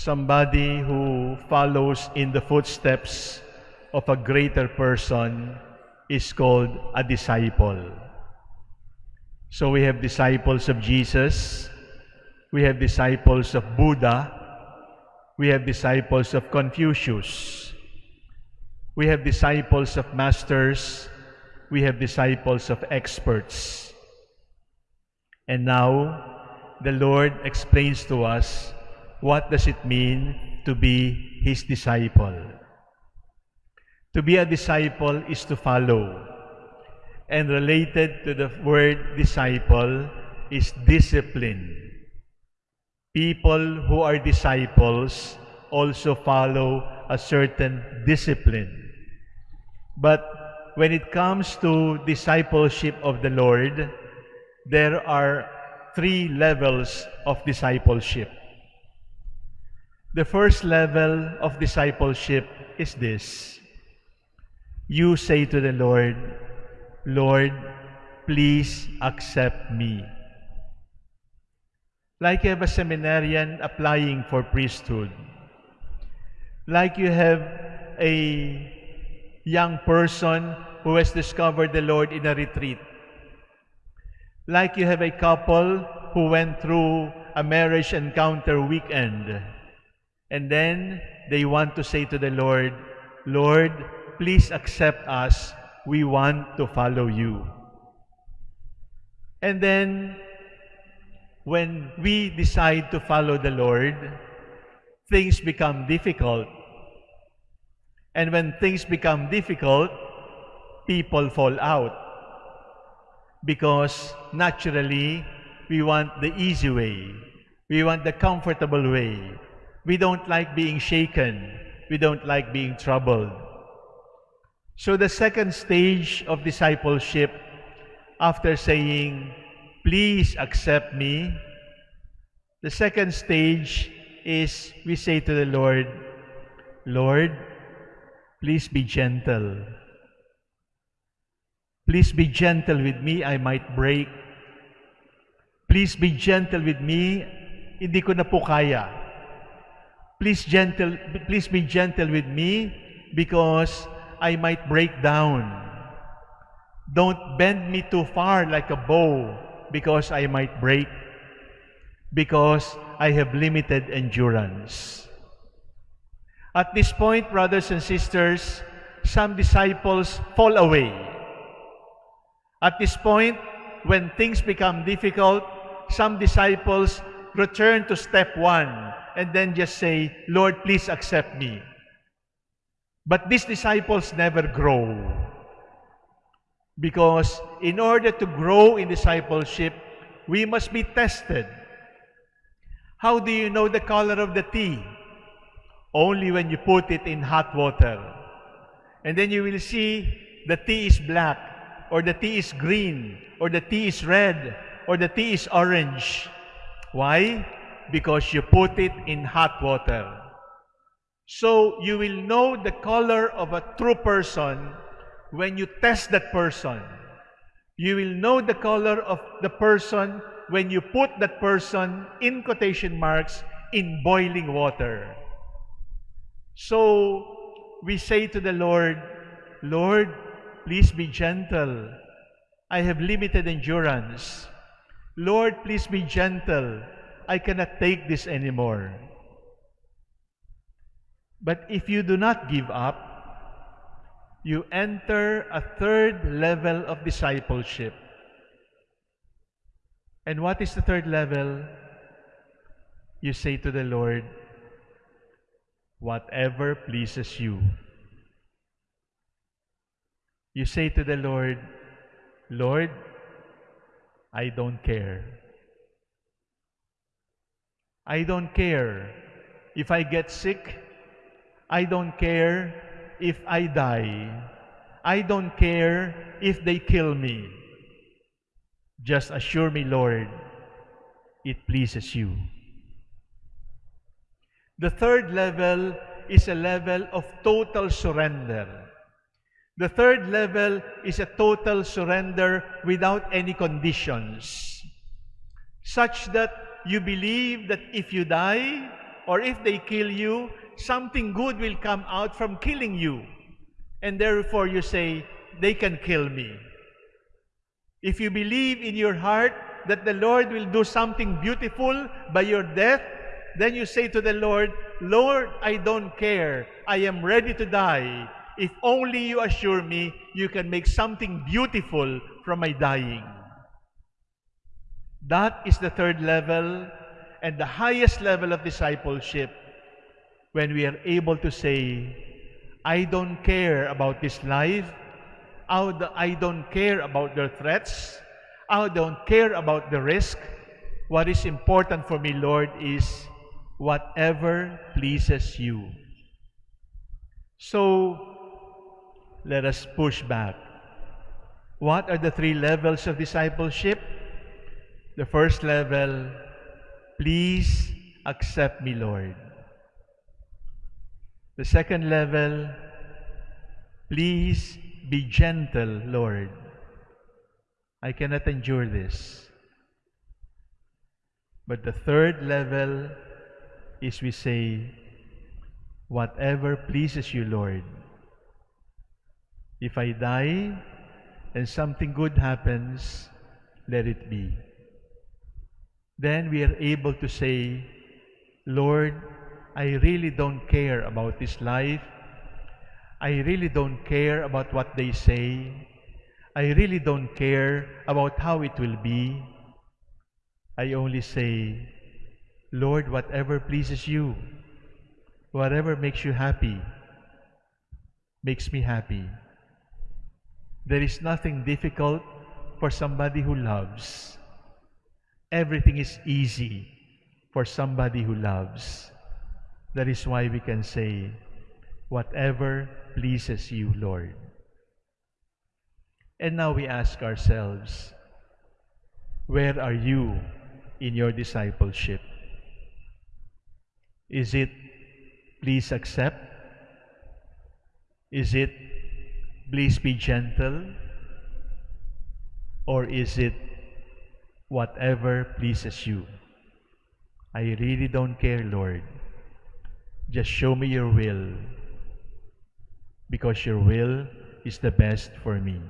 somebody who follows in the footsteps of a greater person is called a disciple. So we have disciples of Jesus, we have disciples of Buddha, we have disciples of Confucius, we have disciples of masters, we have disciples of experts. And now, the Lord explains to us what does it mean to be His disciple. To be a disciple is to follow. And related to the word disciple is discipline. People who are disciples also follow a certain discipline. But when it comes to discipleship of the Lord, there are three levels of discipleship. The first level of discipleship is this. You say to the Lord, Lord, please accept me. Like you have a seminarian applying for priesthood. Like you have a young person who has discovered the Lord in a retreat. Like you have a couple who went through a marriage encounter weekend. And then they want to say to the Lord, Lord, please accept us. We want to follow you. And then, when we decide to follow the Lord, things become difficult. And when things become difficult, people fall out. Because naturally, we want the easy way. We want the comfortable way. We don't like being shaken. We don't like being troubled. So the second stage of discipleship, after saying, please accept me, the second stage is we say to the Lord, Lord, please be gentle. Please be gentle with me, I might break. Please be gentle with me, hindi ko na po kaya. Please gentle, please be gentle with me because I might break down. Don't bend me too far like a bow because I might break. Because I have limited endurance. At this point, brothers and sisters, some disciples fall away. At this point, when things become difficult, some disciples return to step one and then just say, Lord, please accept me. But these disciples never grow. Because in order to grow in discipleship, we must be tested. How do you know the color of the tea? Only when you put it in hot water. And then you will see the tea is black, or the tea is green, or the tea is red, or the tea is orange. Why? Because you put it in hot water. So you will know the color of a true person when you test that person. You will know the color of the person when you put that person in quotation marks in boiling water. So we say to the Lord, Lord, please be gentle. I have limited endurance. Lord, please be gentle. I cannot take this anymore. But if you do not give up, you enter a third level of discipleship. And what is the third level? You say to the Lord, whatever pleases you. You say to the Lord, Lord, I don't care. I don't care if I get sick. I don't care if I die. I don't care if they kill me. Just assure me, Lord, it pleases you. The third level is a level of total surrender. The third level is a total surrender without any conditions, such that you believe that if you die or if they kill you, something good will come out from killing you. And therefore you say, they can kill me. If you believe in your heart that the Lord will do something beautiful by your death, then you say to the Lord, Lord, I don't care. I am ready to die. If only you assure me you can make something beautiful from my dying. That is the third level and the highest level of discipleship when we are able to say, I don't care about this life. I don't care about their threats. I don't care about the risk. What is important for me, Lord, is whatever pleases you. So, let us push back. What are the three levels of discipleship? The first level, please accept me, Lord. The second level, please be gentle, Lord. I cannot endure this. But the third level is we say, whatever pleases you, Lord. If I die and something good happens, let it be. Then we are able to say, Lord, I really don't care about this life. I really don't care about what they say. I really don't care about how it will be. I only say, Lord, whatever pleases you, whatever makes you happy, makes me happy. There is nothing difficult for somebody who loves. Everything is easy for somebody who loves. That is why we can say, whatever pleases you, Lord. And now we ask ourselves, where are you in your discipleship? Is it please accept? Is it please be gentle? Or is it whatever pleases you? I really don't care, Lord. Just show me your will because your will is the best for me.